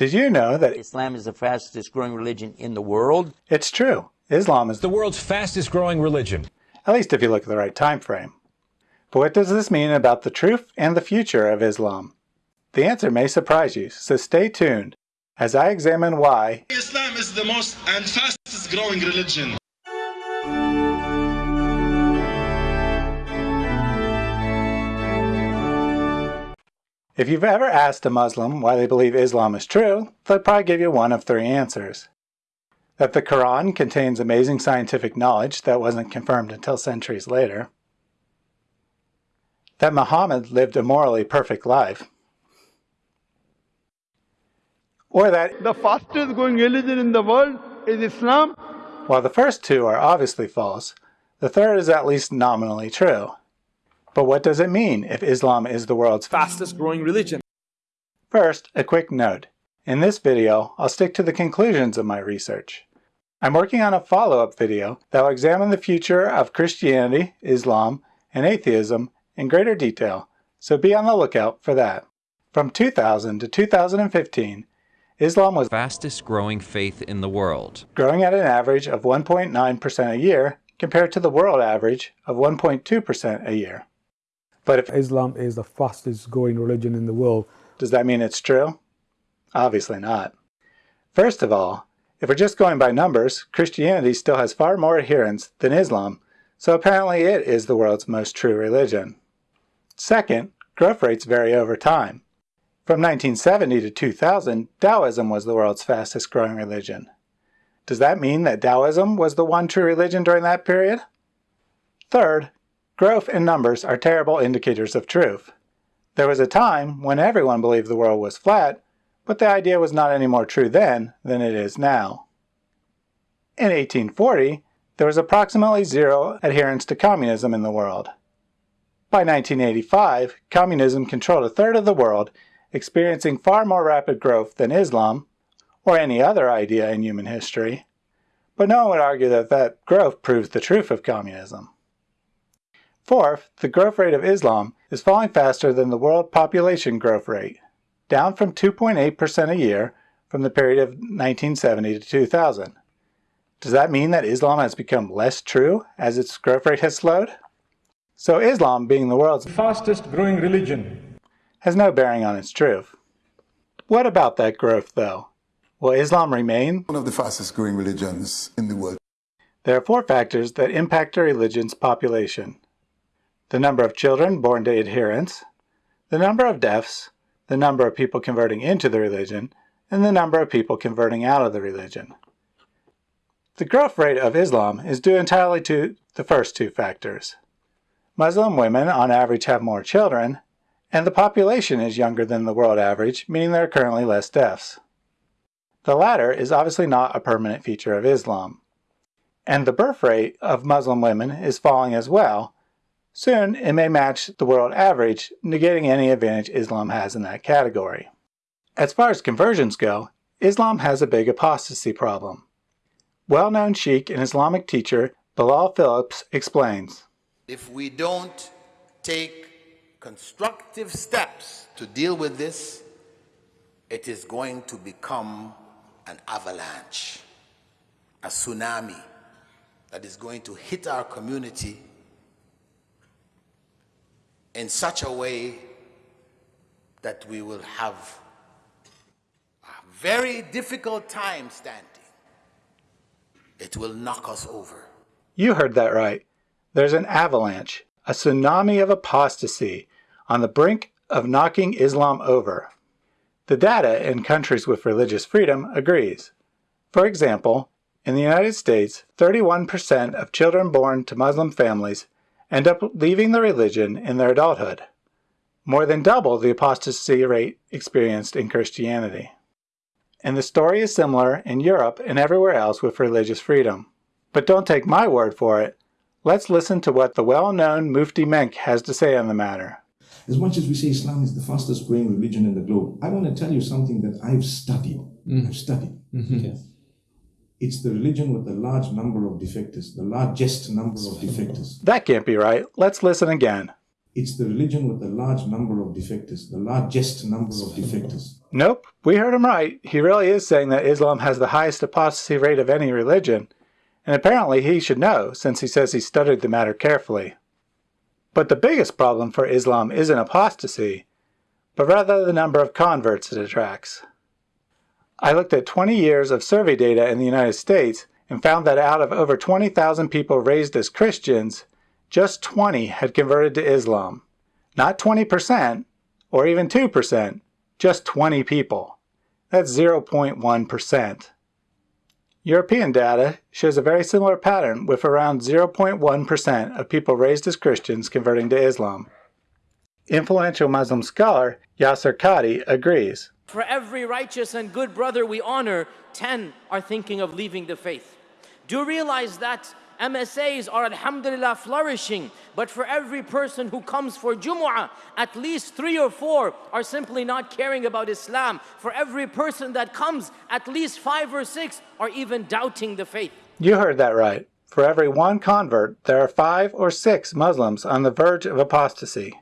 Did you know that Islam is the fastest growing religion in the world? It's true. Islam is the world's fastest growing religion. At least if you look at the right time frame. But what does this mean about the truth and the future of Islam? The answer may surprise you, so stay tuned as I examine why Islam is the most and fastest growing religion. If you've ever asked a Muslim why they believe Islam is true, they'll probably give you one of three answers. That the Quran contains amazing scientific knowledge that wasn't confirmed until centuries later. That Muhammad lived a morally perfect life. Or that the fastest growing religion in the world is Islam. While the first two are obviously false, the third is at least nominally true. But what does it mean if Islam is the world's fastest growing religion? First, a quick note. In this video, I'll stick to the conclusions of my research. I'm working on a follow-up video that will examine the future of Christianity, Islam, and atheism in greater detail, so be on the lookout for that. From 2000 to 2015, Islam was the fastest growing faith in the world, growing at an average of 1.9% a year compared to the world average of 1.2% a year. But if Islam is the fastest growing religion in the world, does that mean it's true? Obviously not. First of all, if we're just going by numbers, Christianity still has far more adherents than Islam, so apparently it is the world's most true religion. Second, growth rates vary over time. From 1970 to 2000, Taoism was the world's fastest growing religion. Does that mean that Taoism was the one true religion during that period? Third, Growth and numbers are terrible indicators of truth. There was a time when everyone believed the world was flat, but the idea was not any more true then than it is now. In 1840, there was approximately zero adherence to communism in the world. By 1985, communism controlled a third of the world, experiencing far more rapid growth than Islam, or any other idea in human history. But no one would argue that that growth proves the truth of communism. Fourth, the growth rate of Islam is falling faster than the world population growth rate, down from 2.8% a year from the period of 1970 to 2000. Does that mean that Islam has become less true as its growth rate has slowed? So Islam, being the world's fastest growing religion, has no bearing on its truth. What about that growth, though? Will Islam remain one of the fastest growing religions in the world? There are four factors that impact a religion's population the number of children born to adherents, the number of deaths, the number of people converting into the religion, and the number of people converting out of the religion. The growth rate of Islam is due entirely to the first two factors. Muslim women on average have more children, and the population is younger than the world average, meaning there are currently less deaths. The latter is obviously not a permanent feature of Islam. And the birth rate of Muslim women is falling as well, Soon, it may match the world average, negating any advantage Islam has in that category. As far as conversions go, Islam has a big apostasy problem. Well-known Sheikh and Islamic teacher Bilal Philips explains. If we don't take constructive steps to deal with this, it is going to become an avalanche, a tsunami that is going to hit our community in such a way that we will have a very difficult time standing. It will knock us over. You heard that right. There's an avalanche, a tsunami of apostasy, on the brink of knocking Islam over. The data in countries with religious freedom agrees. For example, in the United States, 31% of children born to Muslim families end up leaving the religion in their adulthood, more than double the apostasy rate experienced in Christianity. And the story is similar in Europe and everywhere else with religious freedom. But don't take my word for it. Let's listen to what the well-known Mufti Menk has to say on the matter. As much as we say Islam is the fastest growing religion in the globe, I want to tell you something that I've studied. Mm. I've studied. Mm -hmm. okay it's the religion with the large number of defectors, the largest number of defectors. That can't be right. Let's listen again. It's the religion with the large number of defectors, the largest number of defectors. Nope, we heard him right. He really is saying that Islam has the highest apostasy rate of any religion, and apparently he should know since he says he studied the matter carefully. But the biggest problem for Islam isn't apostasy, but rather the number of converts it attracts. I looked at 20 years of survey data in the United States and found that out of over 20,000 people raised as Christians, just 20 had converted to Islam. Not 20%, or even 2%, just 20 people. That's 0.1%. European data shows a very similar pattern with around 0.1% of people raised as Christians converting to Islam. Influential Muslim scholar Yasir Qadhi agrees. For every righteous and good brother we honor, 10 are thinking of leaving the faith. Do realize that MSAs are alhamdulillah flourishing, but for every person who comes for Jumu'ah, at least three or four are simply not caring about Islam. For every person that comes, at least five or six are even doubting the faith. You heard that right. For every one convert, there are five or six Muslims on the verge of apostasy.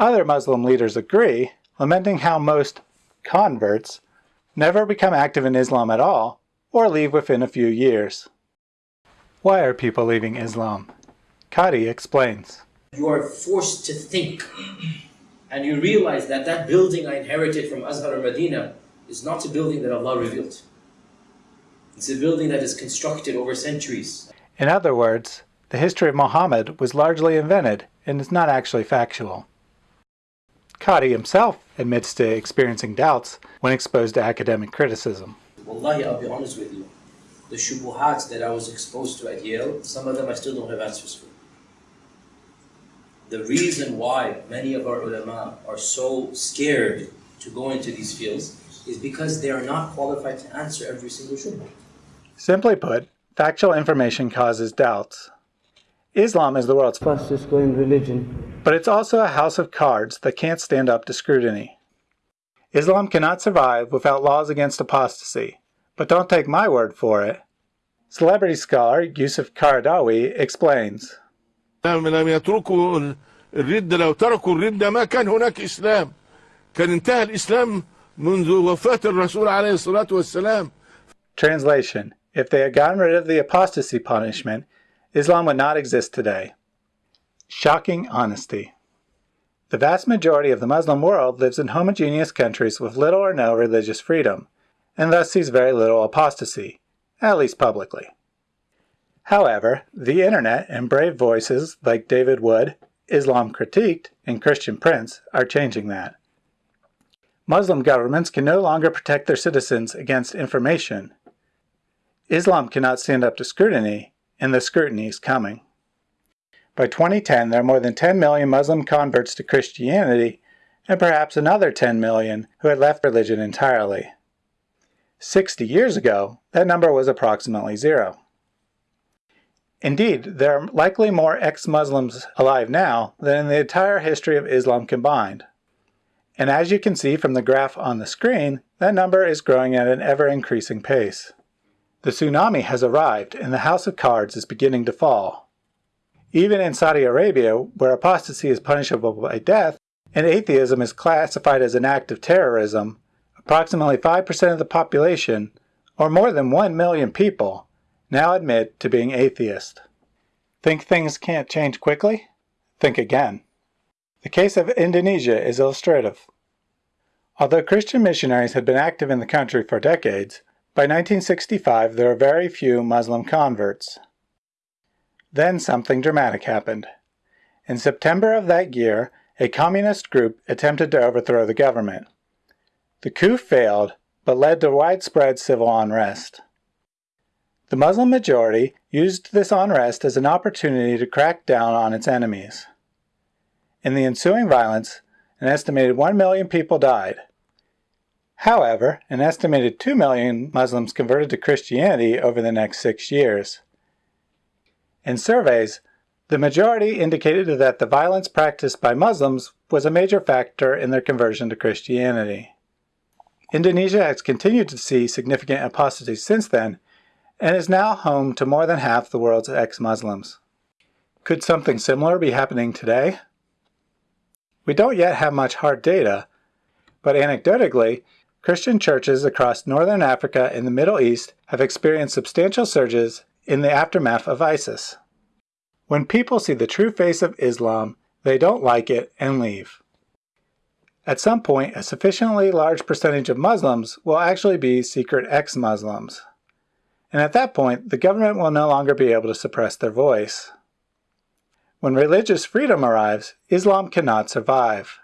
Other Muslim leaders agree, lamenting how most converts never become active in Islam at all or leave within a few years. Why are people leaving Islam? Qadhi explains. You are forced to think and you realize that that building I inherited from Azhar Medina is not a building that Allah revealed. It's a building that is constructed over centuries. In other words, the history of Muhammad was largely invented and is not actually factual. Qadhi himself admits to experiencing doubts when exposed to academic criticism. Wallahi, I'll be honest with you the shubuhats that I was exposed to at Yale, some of them I still don't have answers for. The reason why many of our ulama are so scared to go into these fields is because they are not qualified to answer every single shubha. Simply put, factual information causes doubts. Islam is the world's fastest growing religion, but it's also a house of cards that can't stand up to scrutiny. Islam cannot survive without laws against apostasy, but don't take my word for it. Celebrity scholar Yusuf Qaradawi explains. الردة لو تركوا الردة ما كان هناك إسلام كان انتهى الإسلام منذ وفاة الرسول عليه الصلاة والسلام Translation If they had gotten rid of the apostasy punishment, Islam would not exist today. Shocking honesty. The vast majority of the Muslim world lives in homogeneous countries with little or no religious freedom and thus sees very little apostasy, at least publicly. However, the internet and brave voices like David Wood, Islam Critiqued, and Christian Prince are changing that. Muslim governments can no longer protect their citizens against information. Islam cannot stand up to scrutiny, and the scrutiny is coming. By 2010, there are more than 10 million Muslim converts to Christianity, and perhaps another 10 million who had left religion entirely. 60 years ago, that number was approximately zero. Indeed, there are likely more ex-Muslims alive now than in the entire history of Islam combined. And as you can see from the graph on the screen, that number is growing at an ever-increasing pace. The tsunami has arrived and the house of cards is beginning to fall. Even in Saudi Arabia, where apostasy is punishable by death and atheism is classified as an act of terrorism, approximately 5% of the population, or more than 1 million people, now admit to being atheist. Think things can't change quickly? Think again. The case of Indonesia is illustrative. Although Christian missionaries had been active in the country for decades, by 1965 there were very few Muslim converts. Then something dramatic happened. In September of that year, a communist group attempted to overthrow the government. The coup failed, but led to widespread civil unrest. The Muslim majority used this unrest as an opportunity to crack down on its enemies. In the ensuing violence, an estimated 1 million people died. However, an estimated 2 million Muslims converted to Christianity over the next six years. In surveys, the majority indicated that the violence practiced by Muslims was a major factor in their conversion to Christianity. Indonesia has continued to see significant apostasy since then, and is now home to more than half the world's ex-Muslims. Could something similar be happening today? We don't yet have much hard data, but anecdotally, Christian churches across northern Africa and the Middle East have experienced substantial surges in the aftermath of ISIS. When people see the true face of Islam, they don't like it and leave. At some point, a sufficiently large percentage of Muslims will actually be secret ex-Muslims. And at that point, the government will no longer be able to suppress their voice. When religious freedom arrives, Islam cannot survive.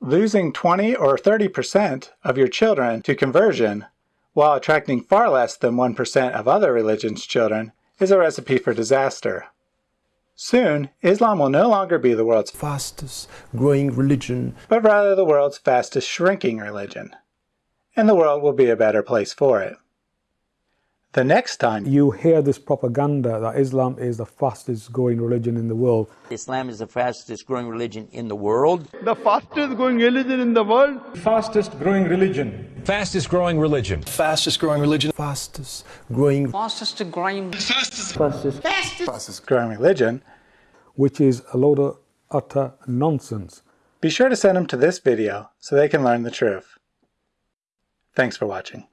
Losing 20 or 30% of your children to conversion while attracting far less than 1% of other religions' children is a recipe for disaster. Soon, Islam will no longer be the world's fastest growing religion, but rather the world's fastest shrinking religion. And the world will be a better place for it. The next time you hear this propaganda that Islam is the fastest growing religion in the world, Islam is the fastest growing religion in the world. The fastest growing religion in the world. Fastest growing religion. Fastest growing religion. Fastest growing religion. Fastest growing. Fastest growing. Fastest. Fastest. Fastest growing religion. Which is a load of utter nonsense. Be sure to send them to this video so they can learn the truth. Thanks for watching.